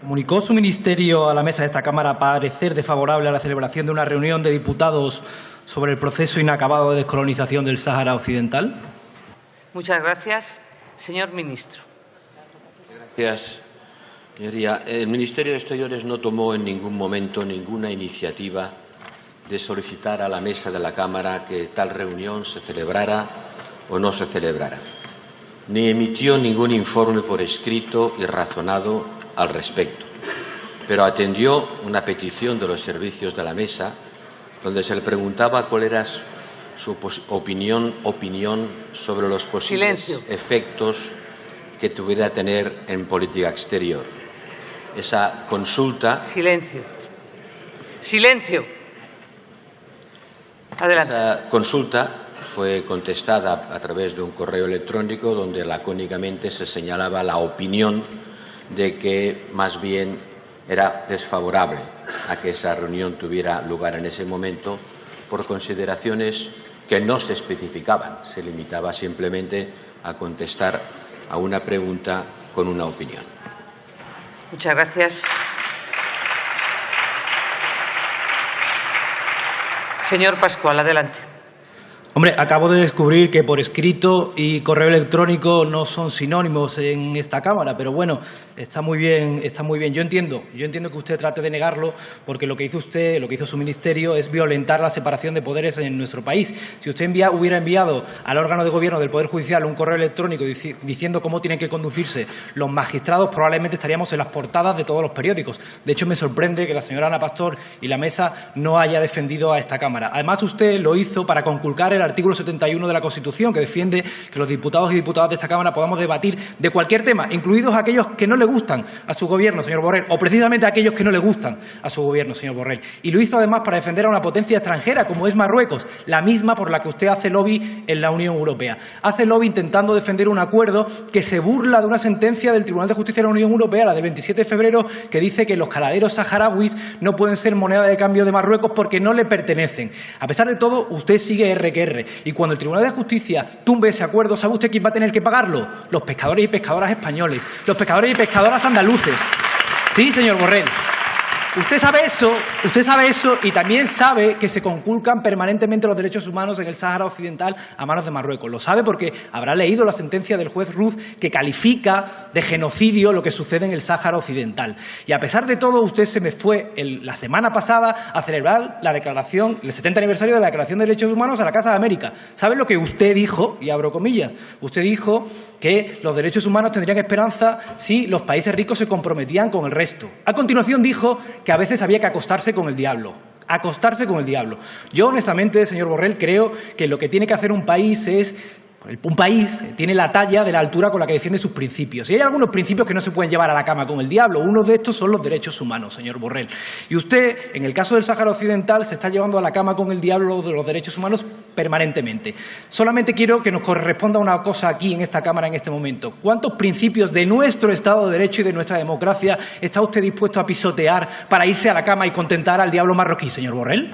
¿Comunicó su ministerio a la mesa de esta Cámara parecer desfavorable a la celebración de una reunión de diputados sobre el proceso inacabado de descolonización del Sáhara Occidental? Muchas gracias. Señor ministro. Gracias, señoría. El Ministerio de Exteriores no tomó en ningún momento ninguna iniciativa de solicitar a la mesa de la Cámara que tal reunión se celebrara o no se celebrara, ni emitió ningún informe por escrito y razonado al respecto, pero atendió una petición de los servicios de la mesa donde se le preguntaba cuál era su opinión, opinión sobre los posibles efectos que tuviera tener en política exterior. Esa consulta. Silencio. Silencio. Adelante. Esa consulta fue contestada a través de un correo electrónico donde lacónicamente se señalaba la opinión de que más bien era desfavorable a que esa reunión tuviera lugar en ese momento por consideraciones que no se especificaban, se limitaba simplemente a contestar a una pregunta con una opinión. Muchas gracias. Señor Pascual, adelante. Hombre, acabo de descubrir que por escrito y correo electrónico no son sinónimos en esta Cámara, pero bueno, está muy bien, está muy bien. Yo entiendo, yo entiendo que usted trate de negarlo, porque lo que hizo usted, lo que hizo su ministerio, es violentar la separación de poderes en nuestro país. Si usted hubiera enviado al órgano de gobierno del Poder Judicial un correo electrónico diciendo cómo tienen que conducirse los magistrados, probablemente estaríamos en las portadas de todos los periódicos. De hecho, me sorprende que la señora Ana Pastor y la mesa no haya defendido a esta Cámara. Además, usted lo hizo para conculcar el artículo 71 de la Constitución, que defiende que los diputados y diputadas de esta Cámara podamos debatir de cualquier tema, incluidos aquellos que no le gustan a su Gobierno, señor Borrell, o precisamente aquellos que no le gustan a su Gobierno, señor Borrell. Y lo hizo además para defender a una potencia extranjera, como es Marruecos, la misma por la que usted hace lobby en la Unión Europea. Hace lobby intentando defender un acuerdo que se burla de una sentencia del Tribunal de Justicia de la Unión Europea, la del 27 de febrero, que dice que los caladeros saharauis no pueden ser moneda de cambio de Marruecos porque no le pertenecen. A pesar de todo, usted sigue R Y cuando el Tribunal de Justicia tumbe ese acuerdo, ¿sabe usted quién va a tener que pagarlo? Los pescadores y pescadoras españoles, los pescadores y pescadoras andaluces. Sí, señor Borrell. Usted sabe eso, usted sabe eso y también sabe que se conculcan permanentemente los derechos humanos en el Sáhara Occidental a manos de Marruecos. Lo sabe porque habrá leído la sentencia del juez Ruz que califica de genocidio lo que sucede en el Sáhara Occidental. Y a pesar de todo, usted se me fue la semana pasada a celebrar la declaración, el 70 aniversario de la Declaración de Derechos Humanos a la Casa de América. ¿Sabe lo que usted dijo? Y abro comillas. Usted dijo que los derechos humanos tendrían esperanza si los países ricos se comprometían con el resto. A continuación dijo que a veces había que acostarse con el diablo acostarse con el diablo. Yo, honestamente, señor Borrell, creo que lo que tiene que hacer un país es un país tiene la talla de la altura con la que defiende sus principios. Y hay algunos principios que no se pueden llevar a la cama con el diablo. Uno de estos son los derechos humanos, señor Borrell. Y usted, en el caso del Sáhara Occidental, se está llevando a la cama con el diablo de los derechos humanos permanentemente. Solamente quiero que nos corresponda una cosa aquí en esta Cámara en este momento. ¿Cuántos principios de nuestro Estado de Derecho y de nuestra democracia está usted dispuesto a pisotear para irse a la cama y contentar al diablo marroquí, señor Borrell?